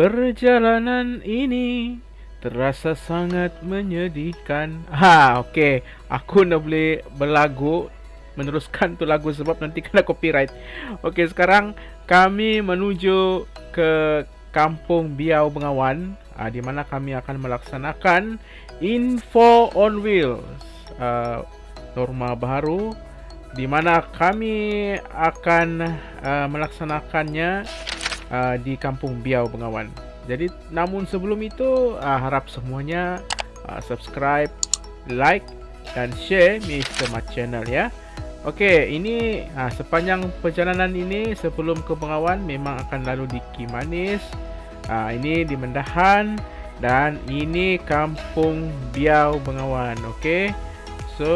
Perjalanan ini terasa sangat menyedihkan. Ha, okey. Aku nak boleh berlagu meneruskan tu lagu sebab nanti kena copyright. Okey, sekarang kami menuju ke Kampung Biau Bengawan uh, di mana kami akan melaksanakan Info on Wheels. Uh, norma baru di mana kami akan uh, melaksanakannya uh, di Kampung Biau Bengawan. Jadi namun sebelum itu uh, harap semuanya uh, subscribe, like dan share Mr. Mat channel ya. Okey, ini uh, sepanjang perjalanan ini sebelum ke Bengawan memang akan lalu di Kimanis. Uh, ini di Mendahan dan ini Kampung Biau Bengawan. Okey. So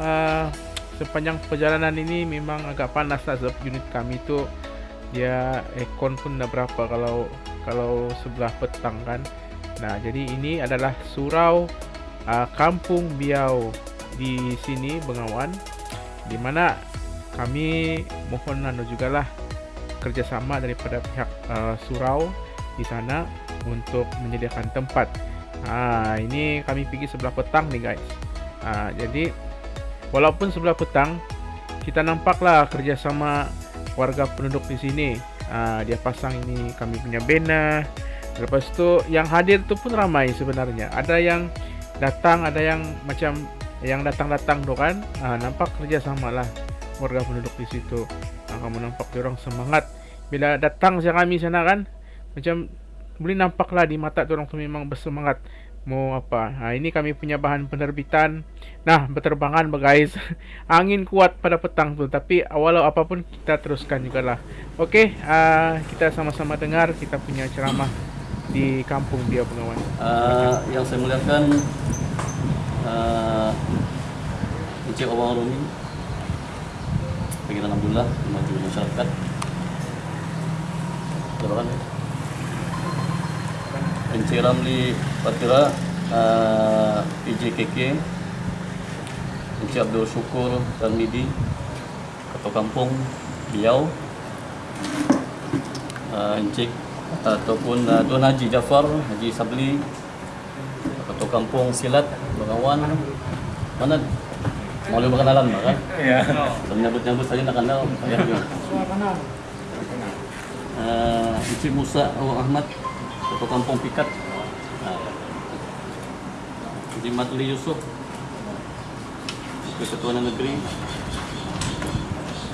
uh, sepanjang perjalanan ini memang agak panas lah sebab unit kami tu dia aircon pun dah berapa kalau kalau sebelah petang kan. Nah jadi ini adalah surau uh, kampung biau di sini Bengawan di mana kami mohon anu jugalah kerjasama daripada pihak uh, surau di sana untuk menyediakan tempat. Ah ini kami pergi sebelah petang nih guys. Ah jadi walaupun sebelah petang kita nampaklah kerjasama warga penduduk di sini. Uh, dia pasang ini kami punya banner. Lepas tu yang hadir tu pun ramai sebenarnya. Ada yang datang, ada yang macam yang datang-datang tu kan. Uh, nampak kerjasama lah warga penduduk di situ. Uh, kamu nampak orang semangat. Bila datang saya kami sana kan, macam boleh nampaklah di mata orang tu memang bersemangat mau apa. Ha, ini kami punya bahan penerbitan. Nah, berterbangan guys. Angin kuat pada petang tu, tapi walau apa pun kita teruskan juga lah. Okey, uh, kita sama-sama dengar kita punya ceramah di kampung dia pengawan. Uh, yang saya muliakan uh, Encik Awang Rumi Pengiran Alhamdulillah Maju Masyarakat Terima kasih Encik Ramli Patira uh, PJKK Encik Abdul Syukur Tarmidi Ketua Kampung Biau uh, Encik ataupun uh, Tuan Haji Jafar Haji Sabli Ketua Kampung Silat Bengawan mana mau lebih kenalan kan? Ya. Menyambut nyambut saja nak kenal. Ya. Uh, Encik Musa Ahmad Ketua Kampung Pikat. Haji uh, Matli Yusof Ketua Negeri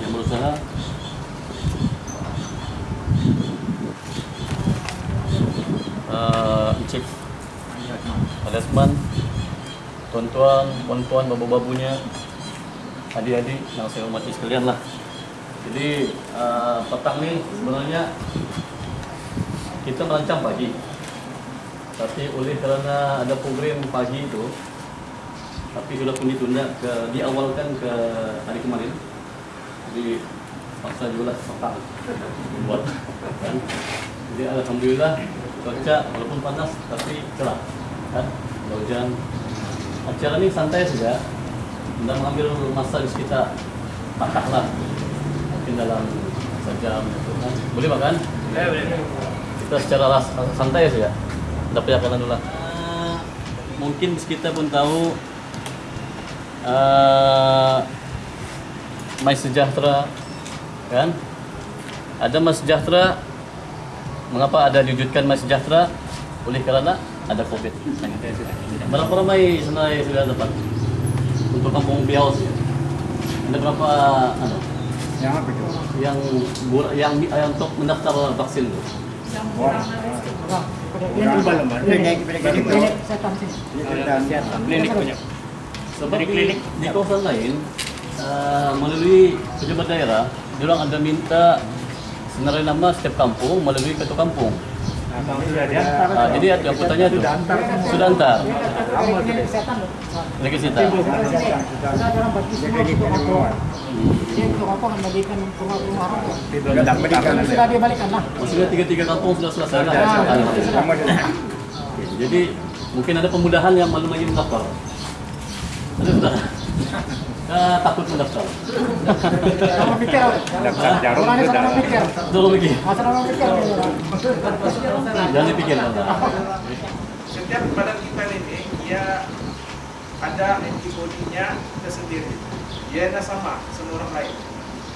yang berusaha. Uh, Encik Alasman Tuan-tuan, puan-puan, babu-babunya Adik-adik yang saya hormati sekalian lah. Jadi uh, petang ni sebenarnya kita merancang pagi. Tapi oleh kerana ada program pagi itu tapi sudah pun ditunda ke diawalkan ke hari kemarin. Jadi paksa juga lah buat. Kan jadi alhamdulillah cuaca walaupun panas tapi cerah kan? Hujan. Acara ini santai saja. Tidak mengambil masa di sekitar patah lah. Mungkin dalam sejam kan boleh makan? Ya, boleh kita secara santai saja dapat kanan dulu lah. Uh, mungkin kita pun tahu uh, My Sejahtera kan? Ada My Sejahtera mengapa ada diwujudkan My Sejahtera? Oleh kerana ada COVID. Berapa ramai sebenarnya sudah dapat untuk kampung Biau ada berapa ano, yang apa itu? Yang yang yang untuk mendaftar vaksin itu klinik punya. Sebab di, klinik di kawasan lain uh, melalui pejabat daerah, diorang ada minta senarai nama setiap kampung melalui ketua kampung. Uh, jadi yang pertanyaan itu sudah antar. Lagi kita. Sudah dibalikan lah. Sudah tiga-tiga kampung sudah selesai lah. Jadi mungkin ada pemudahan yang malu lagi mendaftar. Ada sudah. Uh, takut mendaftar. Pikir. Daftar jarum Orang pikir. Asal orang pikir. Jangan dipikirkan. setiap badan kita ini dia ada antibodinya tersendiri. Tidak sama semua orang lain.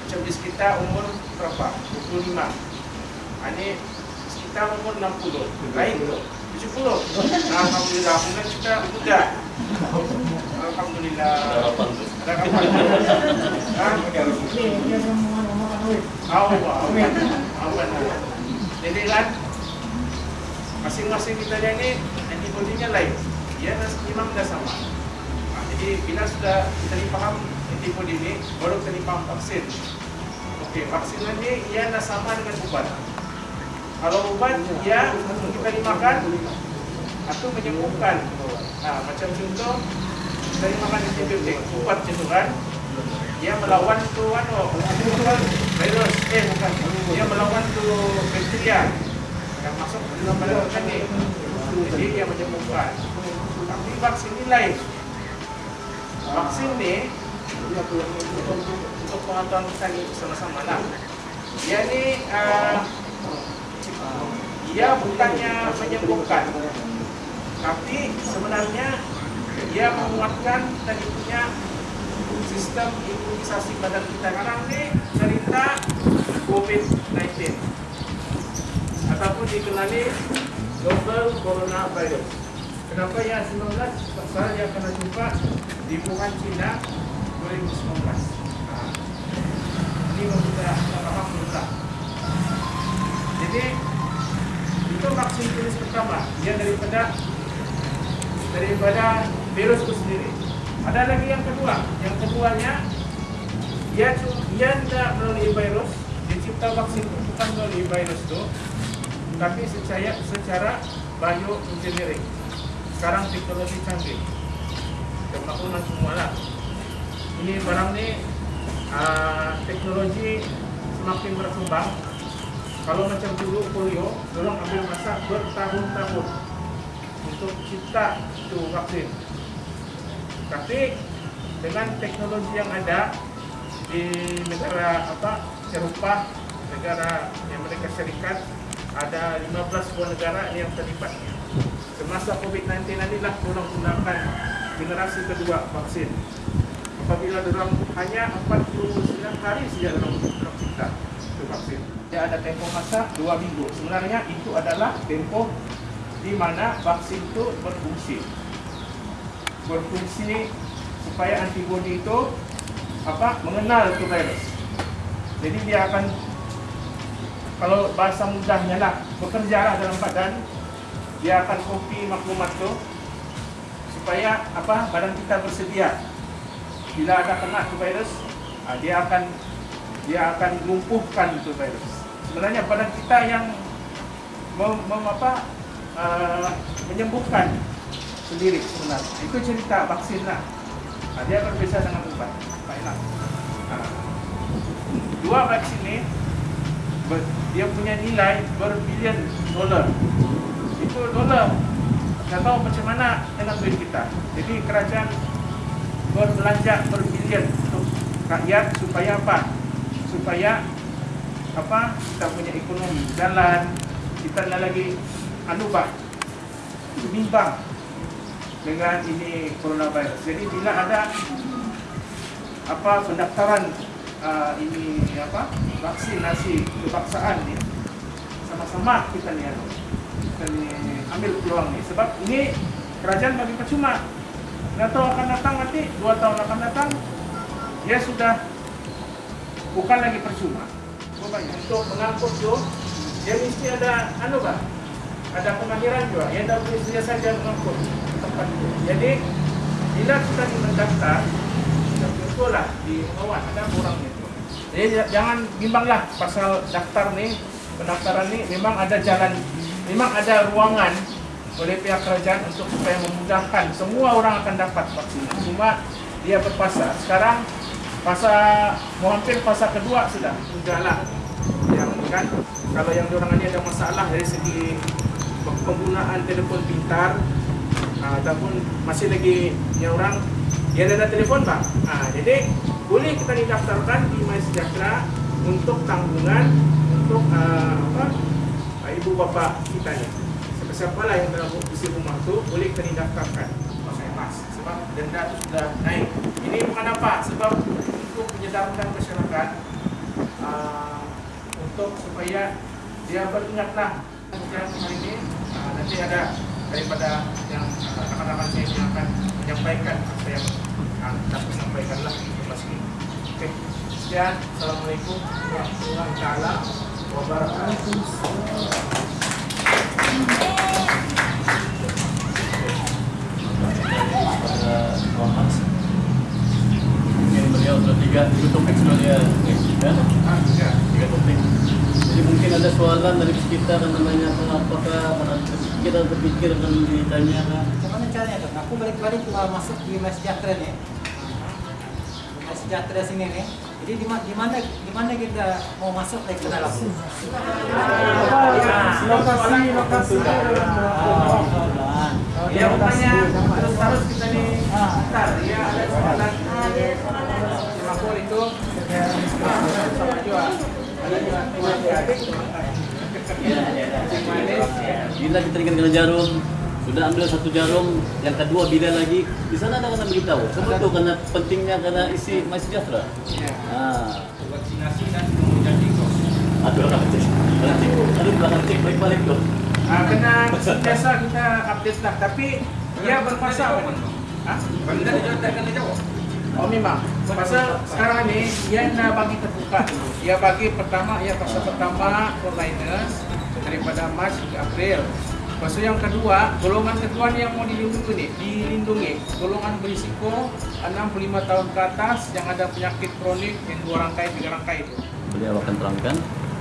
Macam bis kita umur berapa? 25. Ah, Ini kita umur 60. Lain 70. Nah, Alhamdulillah, kemudian kita muda. Alhamdulillah. Harapan. Ada. Awan, awan, awan. Jadi kan masing-masing kita ini antibodinya lain. Nas- memang dah sama. Nah, jadi bila sudah kita dipaham antibodi ini, baru dipaham vaksin. Okey, vaksin ini ia sama dengan ubat. Kalau ubat ia kita dimakan atau menyembuhkan. Nah, macam contoh dimakan antibiotik, ubat itu kan dia melawan tu anu virus eh bukan dia melawan tu bakteria yang masuk ke dalam badan kita ni jadi dia menyembuhkan tapi vaksin ni lain vaksin ni untuk, untuk pengetahuan kita ni sama-sama lah. Dia ni uh, dia bukannya menyembuhkan. Tapi sebenarnya dia menguatkan tadi punya sistem imunisasi badan kita. Sekarang ni cerita COVID-19 ataupun dikenali Global Coronavirus. Kenapa ya? 19? Pasal dia kena jumpa di Wuhan, China 2019. Ha. Ini faham dulu Jadi itu vaksin jenis pertama dia daripada daripada virus itu sendiri. Ada lagi yang kedua. Yang keduanya dia dia tidak melalui virus, dicipta vaksin itu bukan melalui virus itu, tapi secara secara bioengineering. Sekarang teknologi canggih. Kemakluman semua lah. Ini barang ni uh, teknologi semakin berkembang. Kalau macam dulu polio, dorang ambil masa bertahun-tahun untuk cipta itu vaksin. Tapi dengan teknologi yang ada di negara apa Eropah, negara yang mereka Serikat ada 15 buah negara yang terlibat. Semasa COVID-19 inilah orang gunakan generasi kedua vaksin. Apabila orang hanya 49 hari saja dalam dalam cipta itu vaksin. Dia ada tempoh masa 2 minggu. Sebenarnya itu adalah tempoh di mana vaksin itu berfungsi berfungsi supaya antibodi itu apa mengenal itu virus. Jadi dia akan kalau bahasa mudahnya lah bekerja lah dalam badan dia akan copy maklumat itu supaya apa badan kita bersedia bila ada kena itu virus ah, dia akan dia akan lumpuhkan itu virus. Sebenarnya badan kita yang mem, mem, apa, uh, menyembuhkan sendiri sebenarnya. Itu cerita vaksin lah. Nah, dia berbeza dengan obat. Baiklah. Nah, dua vaksin ini ber- dia punya nilai berbilion dolar. Itu dolar. Tidak tahu macam mana dengan duit kita. Jadi kerajaan berbelanja berbilion untuk rakyat supaya apa? Supaya apa? Kita punya ekonomi jalan. Kita nak lagi anu bah bimbang dengan ini coronavirus. Jadi bila ada apa pendaftaran uh, ini apa vaksinasi kebangsaan ni sama-sama kita ni kita ni ambil peluang ni sebab ini kerajaan bagi percuma. Nggak tahu akan datang nanti dua tahun akan datang dia sudah bukan lagi percuma. Rupanya untuk mengangkut tu dia mesti ada anu bah ada pengakhiran juga yang tak boleh saja mengangkut tempat itu. Jadi bila kita mendaftar, betul lah di kawan ada orangnya itu. Jadi j- jangan bimbanglah pasal daftar nih pendaftaran nih memang ada jalan, memang ada ruangan oleh pihak kerajaan untuk supaya memudahkan semua orang akan dapat vaksin. Cuma dia berpasa. Sekarang mau hampir fasa kedua sudah sudah lah yang kan kalau yang diorang ini ada masalah dari segi penggunaan telefon pintar ah, ataupun masih lagi yang orang dia ada telefon pak ah, jadi boleh kita didaftarkan di My untuk tanggungan untuk ah, apa ibu bapa kita ni siapa lah yang dalam isi rumah tu boleh kena daftarkan pakai mas sebab denda tu sudah naik. Ini bukan apa sebab untuk menyedarkan masyarakat uh, untuk supaya dia beringatlah yang hari ini uh, nanti ada daripada yang uh, rakan-rakan saya yang akan menyampaikan apa yang uh, dapat sampaikanlah lepas ini. Oke, sekian. Assalamualaikum warahmatullahi wabarakatuh. pada beliau sudah tiga tiga topik sudah dia kan Ah, ya. tiga topik jadi mungkin ada soalan dari kita kan namanya apakah kita terpikir akan ditanya kan Bagaimana caranya dok? Aku balik-balik uh, masuk di Mas Sejahtera nih. Di Mas Sejahtera sini nih. Jadi di, ma- di mana di mana kita mau masuk ke dalam? lokasi lokasi ya rupanya terus terus kita nih ntar ya ada soalan bila kita ingin kena jarum sudah ambil satu jarum yang kedua bila lagi di sana ada kena beritahu. Sebab itu karena pentingnya karena isi My Sejahtera? Ah. Vaksinasi dan kemudian tiktok aduh orang cek. Orang cek. Aduh belakang cek. Balik-balik tuh ah kena biasa kita update lah. Tapi dia berpasal Hah? Benda dijodohkan dijawab. Oh memang. Pasal sekarang ni dia nak bagi terbuka. Dia bagi pertama ya pasal pertama frontliners daripada Mac hingga April. Pasal yang kedua, golongan kedua yang mau dilindungi ni, dilindungi. Golongan berisiko 65 tahun ke atas yang ada penyakit kronik yang dua rangkai, tiga rangkai itu. beliau akan terangkan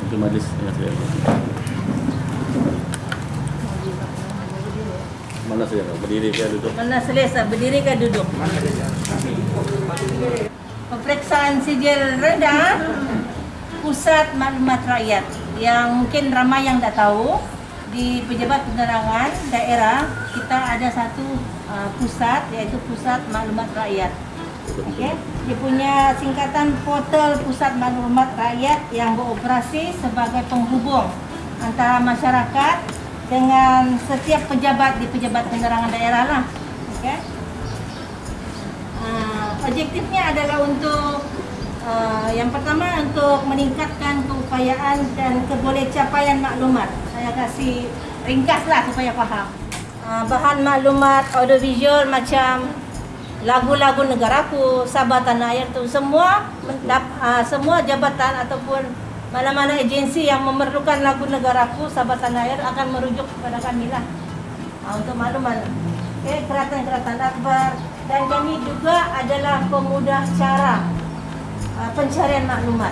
untuk majlis yang saya mana saya berdiri ke duduk Mana selesa, berdiri ke duduk? Pemeriksaan sijil rendah Pusat Maklumat Rakyat yang mungkin ramai yang tak tahu di Pejabat Penerangan Daerah kita ada satu uh, pusat iaitu Pusat Maklumat Rakyat. Okey, dia punya singkatan Portal Pusat Maklumat Rakyat yang beroperasi sebagai penghubung antara masyarakat dengan setiap pejabat di Pejabat Penerangan Daerah lah. Okey. Uh, objektifnya adalah untuk uh, yang pertama untuk meningkatkan keupayaan dan kebolehcapaian maklumat. Saya kasih ringkaslah supaya faham. Uh, bahan maklumat audiovisual macam lagu-lagu negaraku, Sabah Tanah Air tu semua mendap- uh, semua jabatan ataupun mana-mana agensi yang memerlukan lagu negaraku, Sabah Tanah Air akan merujuk kepada kami lah uh, untuk maklumat. Okay, keratan-keratan akbar dan kami juga adalah pemudah cara uh, pencarian maklumat.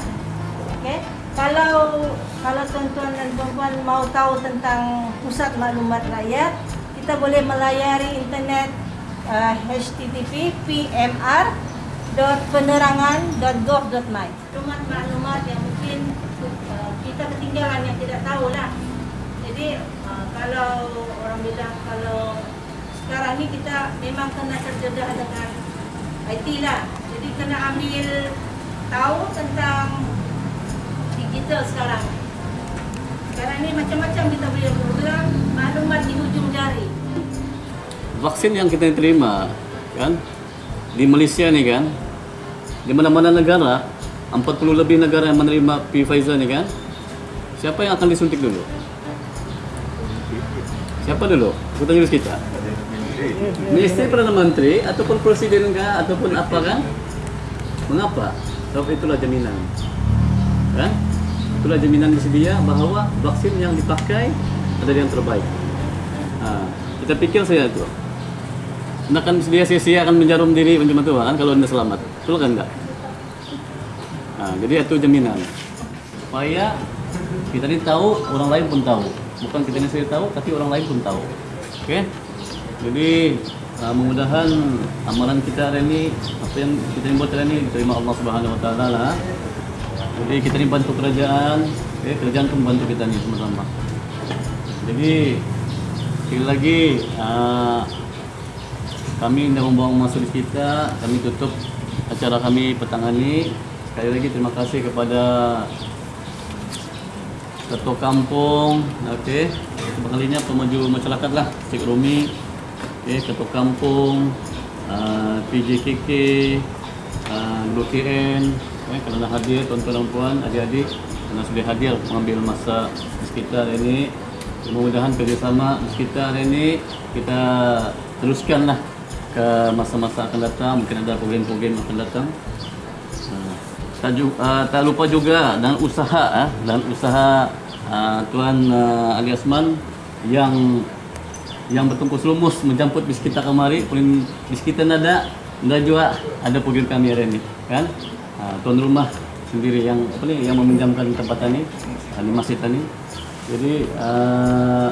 Okey. Kalau kalau tuan-tuan dan puan-puan mau tahu tentang pusat maklumat rakyat, kita boleh melayari internet uh, http pmr.penerangan.gov.my. Uh, kita ketinggalan yang tidak tahu lah. Jadi uh, kalau orang bilang kalau sekarang ni kita memang kena terdedah dengan IT lah. Jadi kena ambil tahu tentang digital sekarang. Sekarang ni macam-macam kita boleh program maklumat di hujung jari. vaksin yang kita terima kan di Malaysia ni kan di mana-mana negara 40 lebih negara yang menerima Pfizer ni kan siapa yang akan disuntik dulu? Siapa dulu? Aku tanya kita Ministeri Perdana Menteri ataupun Presiden kah ataupun apa kan mengapa? Sebab itulah jaminan. Kan? Itulah jaminan disedia bahawa vaksin yang dipakai adalah yang terbaik. Ha, kita pikir saja itu. Anda kan dia sia-sia akan menjarum diri macam itu kan? Kalau anda selamat. Betul kan enggak? Nah, jadi itu jaminan. Supaya kita ini tahu orang lain pun tahu. Bukan kita ini sendiri tahu tapi orang lain pun tahu. Oke jadi uh, mudah-mudahan amalan kita hari ini apa yang kita buat hari ini diterima Allah Subhanahu Wa Taala lah. Jadi kita ini bantu kerajaan. Oke kerajaan pun bantu kita ini sama-sama. Jadi sekali lagi uh, kami dah membuang masa di kita. Kami tutup acara kami petang ini sekali lagi terima kasih kepada Ketua Kampung okey. Sebagainya pemaju masyarakat lah. Cik Romi okay, Ketua Kampung uh, PJKK uh, GKN okay, kerana hadir tuan-tuan dan puan adik-adik kerana sudah hadir mengambil masa di sekitar ini mudah-mudahan kerjasama di sekitar ini kita teruskan lah ke masa-masa akan datang. Mungkin ada program-program akan datang tak, uh, tak lupa juga dan usaha uh, dan usaha uh, Tuan uh, Ali Asman yang yang bertungkus lumus menjemput bis kita kemari pun bis kita nada dan juga ada program kami hari ini kan uh, tuan rumah sendiri yang apa nih yang meminjamkan tempat ini di masjid ini jadi uh,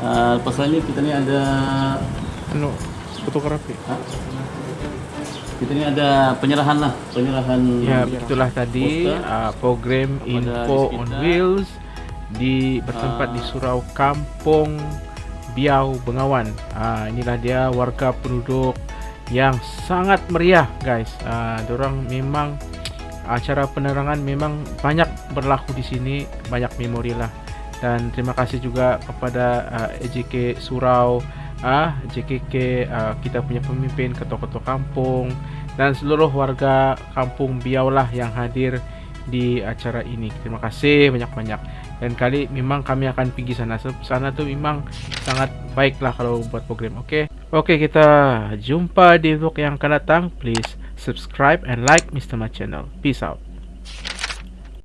uh, ini kita ni ada Anu, fotografi. ha? Kita ni ada penyerahan lah penyerahan Ya, itulah tadi uh, program Info on. Wheels di bertempat Ah. di surau Kampung Biau Bengawan. Ah inilah dia warga penduduk yang sangat meriah, guys. Ah orang memang acara penerangan memang banyak berlaku di sini, banyak memori lah. Dan terima kasih juga kepada uh, EJK Surau, ah JKK uh, kita punya pemimpin, ketua-ketua kampung dan seluruh warga kampung Biau lah yang hadir di acara ini. Terima kasih banyak-banyak. Dan kali memang kami akan pergi sana. Sana tu memang sangat baik lah kalau buat program. Okey. Okey, kita jumpa di vlog yang akan datang. Please subscribe and like Mr. Ma channel. Peace out.